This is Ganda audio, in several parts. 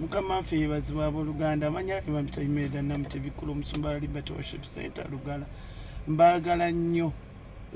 mukama waffe yebazibwa abooluganda amanya ebamitaimeda namutebikulu omusumba liberty worship center lugala. Mbaagala nnyo.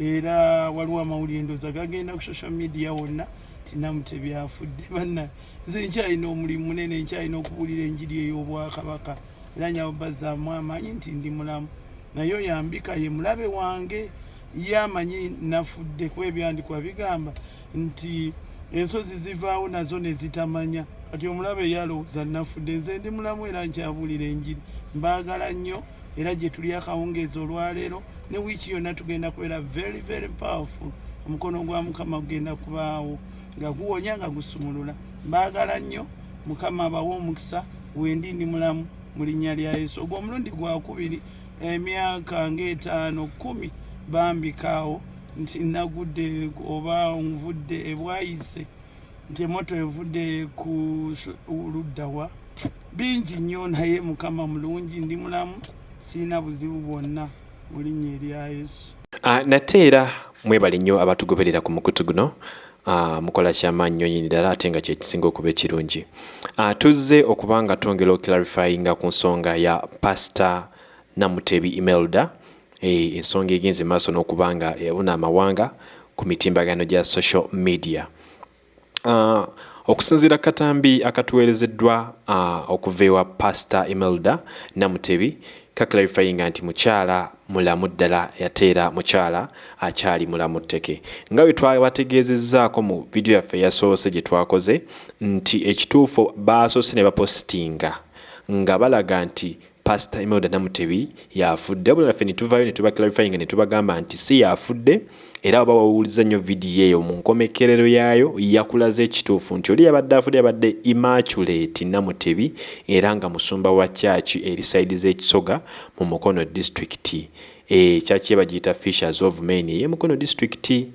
Era waliwo amawulire ndooza gagenda ku social media wonna tinamutebyafudde banna nze nkyalina omulimu munene nkyalina okubuulira enjiri ey'obwakabaka. Era nyawo bazzaamu amaanyi nti ndi mulamu. Naye oyambika ye mulabe wange ye amanyi nafudde kuba ebyandikwa bigamba nti ensozi zivaawo nazo ne zitamanya. Kati omulabe yalowooza nafudde nze ndi mulamu era nkyabuulira enjiri. Mbaagala nnyo era gye tuli akawungeezi olwaleero ne wiiki yonna tugenda kubeera very very powerful. Omukono gwa mukama gugenda kubaawo nga guwonya nga gusumulula. Mbaagala nnyo mukama abawe omukisa wendi ndi mulamu mu linnya lya yesu. Ogwo omulundi gwakubiri emyaka ngaetaano kumi bambikaawo nti nagudde oba nvudde ebwayise nti emoto evudde ku luddawa bingi nnyo naye mukama mulungi ndi mulamu siina buzibu bwonna mu linnya erya yesu. Uh, nate era mwebale nnyo abatugoberera ku mukutu guno. Uh, mukola kyamaanyi nnyo nyini ddala ate nga kyekisinga okuba ekirungi. Uh, tuzze okuba nga twongera oklarifyinga ku nsonga ya pastor namutebi imelda ensonga egenze maaso n'okuba nga yabuna amawanga ku mitimbagano gya social media. Uh, okusinziira katambi akatuweerezeddwa uh, okuva ewa pastor imelda namutebi kaklarifyinga nti mukyala mulamu ddala ate era mukyala akyali mulamu tteke. Nga bwe twabategeezezzaako mu vidiyo yaffe eyasoose gye twakoze nti ekituufu baasoose ne bapositinga nga balaga nti pasita imelda namutebi yafudde wabula naffe netuvayo netubaclarifyinga netubagamba nti si yafudde era oba wawuliza nnyo vidiyo eyo mu nkomekerero yaayo yakulaze ekituufu nti oli yabadde afudde yabadde immaculate namutebi era nga musumba wa kyaki eri saidi z'ekisoga mu mukono disitulikiti e, kyaki bagiyita fishers of main eyemukono disitulikiti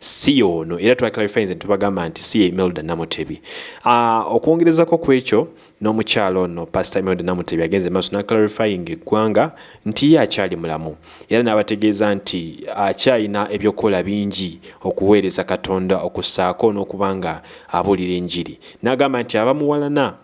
si yoono era twaclarifyinze netubagamba nti si emelda namutebi. Uh, okwongerezako ku ekyo n'omukyalo ono pastor imelda namutebi agenze maaso naclarifying eggwanga nti ye akyali mulamu. Era n'abategeeza nti akyalina ebyokukola bingi okuweereza katonda okussaako n'okuba nga abuulira enjiri. N'agamba nti abamuwalana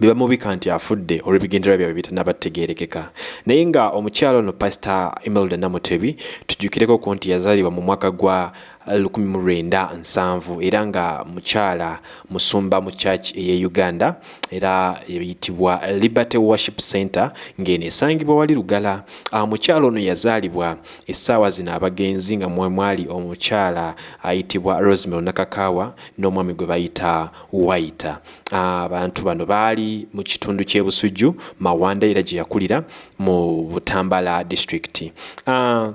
bebamubika nti afudde olw'ebigendererwa byabwe bitanabategeerekeka naye nga omukyalo ono pastor imelda namutebi tujjukireko ku nti yazaalibwa mu mwaka gwa 1907 era nga mukyala musumba mu church eye uganda era eyitibwa liberty worship center ng'eno esangibwa wali lugala. Mukyala ono yazaalibwa essaawa zino abagenzi nga mwe mwali omukyala ayitibwa rosemel nakakawa n'omwami gwe bayita waita. Abantu bano baali mu kitundu ky'ebusujju mawanda era gye yakulira mu butambala district. Uh,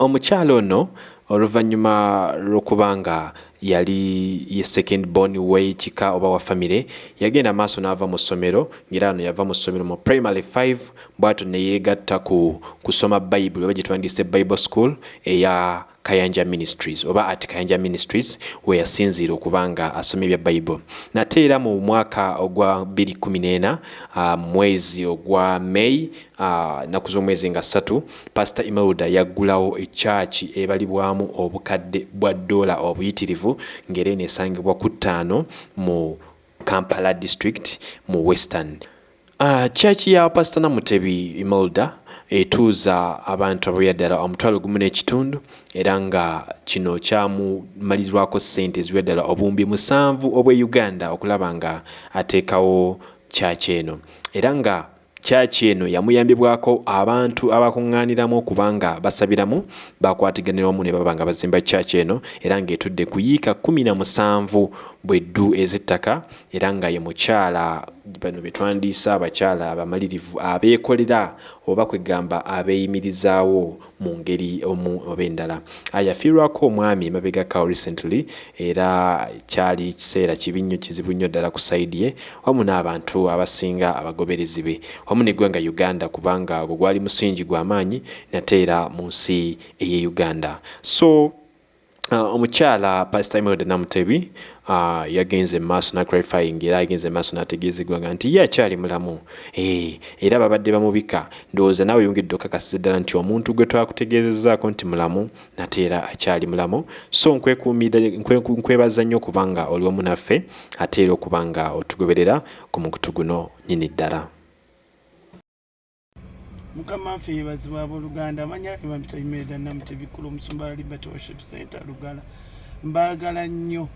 omukyala ono oluvannyuma lw'okuba nga yali ye second born w'ekika oba wa famire yagenda maaso n'ava mu ssomero ngaera ano yava mu ssomero mu primary 5 bwato ne yeegatta ku kusoma bayibuli oba gye twandise bible school eya kayanja ministries oba at kayanja ministries we yasinziira okuba nga asoma ebya bible. Nate era mu mwaka ogwa 214 uh, mwezi ogwa may uh, naku z'omwezi nga ssatu pastor imelda yaggulawo ekyaki ebalibwamu obukadde bwa dola obuyitirivu ng'era eno esangibwa ku ttaano mu kampala district mu western. Uh, kyaki ya pastor namutebi imelda etuuza abantu abaoya ddala. Omutwalo gumu n'ekitundu era nga kino kyamumalirwako ssente eziwa ddala. Obuwumbi musanvu obwe uganda okulaba nga ateekawo kyaki eno. Era nga kyaki eno yamuyambibwako abantu abakuŋŋaaniramu okuba nga basabiramu bakwatiganira wamu ne baba nga bazimba kyaki eno era ng'etudde ku yiika kumi na musanvu bweddu ez'ettaka era nga ye mukyala bano be twandiisa abakyala abamalirivu abeekolera oba kwegamba abeeyimirizaawo mu ngeri omu oba endala. Yafiirwako omwami emabegakawo recently era kyali kiseera kibi nnyo kizibu nnyo ddala ku saidi ye wamu n'abantu abasinga abagoberezi be. Wamu neggwanga uganda kubanga gwe gwali musingi gw'amaanyi nate era mu nsi ey'e uganda. So omukyala pasita imelda namutebi uh, yagenze maaso naclarifying era agenze maaso nategeezegwanga nti ye akyali mulamu. E, era babadde bamubika. Ndowooza naawe yongedde okakasiza ddala nti omuntu gwe twakutegeezezaako nti mulamu nate era akyali mulamu. So nkwebaza nnyo okubanga oli wamu naffe ate era okubanga otugoberera ku mukutu guno nyini ddala mukama waffe yebazibwa abooluganda amanya emampita imelda namutebikkulu omusumba liberty worship center lugala. Mbaagala nnyo.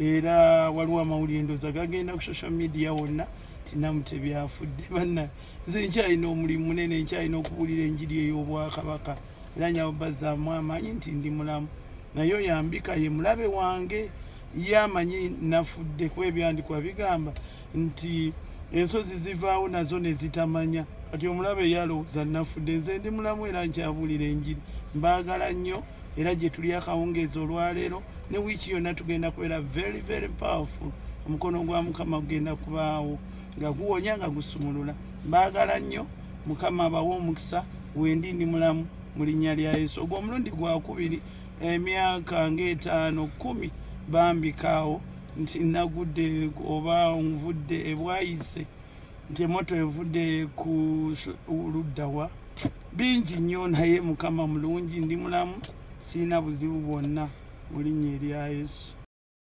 Era waliwo amawulire ndooza gagenda ku social media wonna tinamutebi afudde banna nze nkyalina omulimu munene nkyalina okuwulira enjiri ey'obwakabaka. Era nyawo bazzaamu amaanyi nti ndi mulamu. Naye oyambika ye mulabe wange ye amanyi nafudde kuba ebyandikwa bigamba nti ensozi zivaawo nazo ne zitamanya. Kati omulabe yalowooza nafudde nze ndi mulamu era nkyabuulira enjiri. Mbaagala nnyo era gye tuli akawungeezi olwaleero ne wiiki yonna tugenda kubeera very very powerful. Omukono gwa mukama gugenda kubaawo nga guwonya nga gusumulula. Mbaagala nnyo mukama abawe omukisa wendi ndi mulamu mu linnya lya yesu. Ogwo omulundi gwakubiri emyaka ngaetaano kumi bambikaawo nti nagudde oba nvudde ebwayise nti emoto evudde ku luddawa bingi nnyo naye mukama mulungi ndi mulamu siina buzibu bwonna mu linnya erya yesu